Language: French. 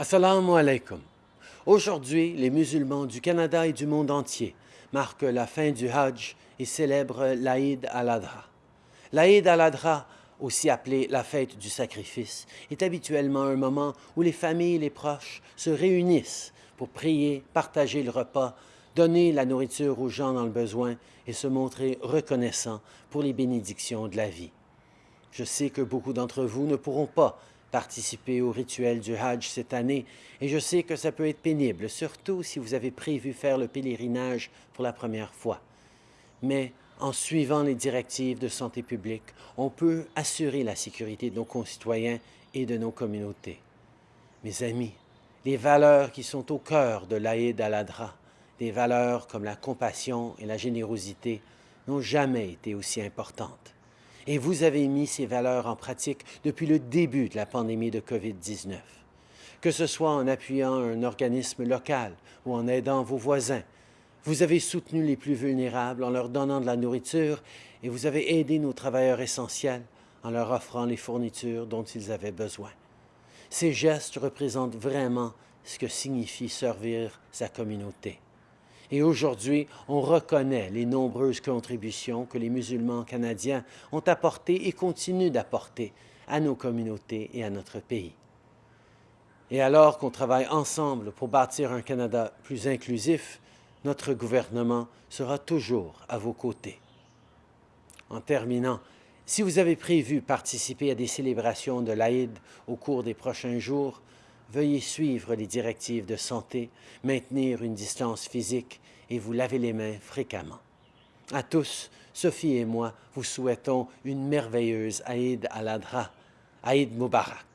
Assalamu alaikum. Aujourd'hui, les musulmans du Canada et du monde entier marquent la fin du Hajj et célèbrent l'Aïd al-Adha. L'Aïd al-Adha, aussi appelée la fête du sacrifice, est habituellement un moment où les familles et les proches se réunissent pour prier, partager le repas, donner la nourriture aux gens dans le besoin et se montrer reconnaissants pour les bénédictions de la vie. Je sais que beaucoup d'entre vous ne pourront pas participer au rituel du Hajj cette année et je sais que ça peut être pénible, surtout si vous avez prévu faire le pèlerinage pour la première fois. Mais en suivant les directives de santé publique, on peut assurer la sécurité de nos concitoyens et de nos communautés. Mes amis, les valeurs qui sont au cœur de l'Aïd al-Adha, des valeurs comme la compassion et la générosité, n'ont jamais été aussi importantes. Et vous avez mis ces valeurs en pratique depuis le début de la pandémie de COVID-19. Que ce soit en appuyant un organisme local ou en aidant vos voisins, vous avez soutenu les plus vulnérables en leur donnant de la nourriture et vous avez aidé nos travailleurs essentiels en leur offrant les fournitures dont ils avaient besoin. Ces gestes représentent vraiment ce que signifie servir sa communauté. Et aujourd'hui, on reconnaît les nombreuses contributions que les musulmans canadiens ont apportées et continuent d'apporter à nos communautés et à notre pays. Et alors qu'on travaille ensemble pour bâtir un Canada plus inclusif, notre gouvernement sera toujours à vos côtés. En terminant, si vous avez prévu participer à des célébrations de l'Aïd au cours des prochains jours, veuillez suivre les directives de santé, maintenir une distance physique et vous laver les mains fréquemment. À tous, Sophie et moi vous souhaitons une merveilleuse Aïd al-Adha, Aïd Mubarak.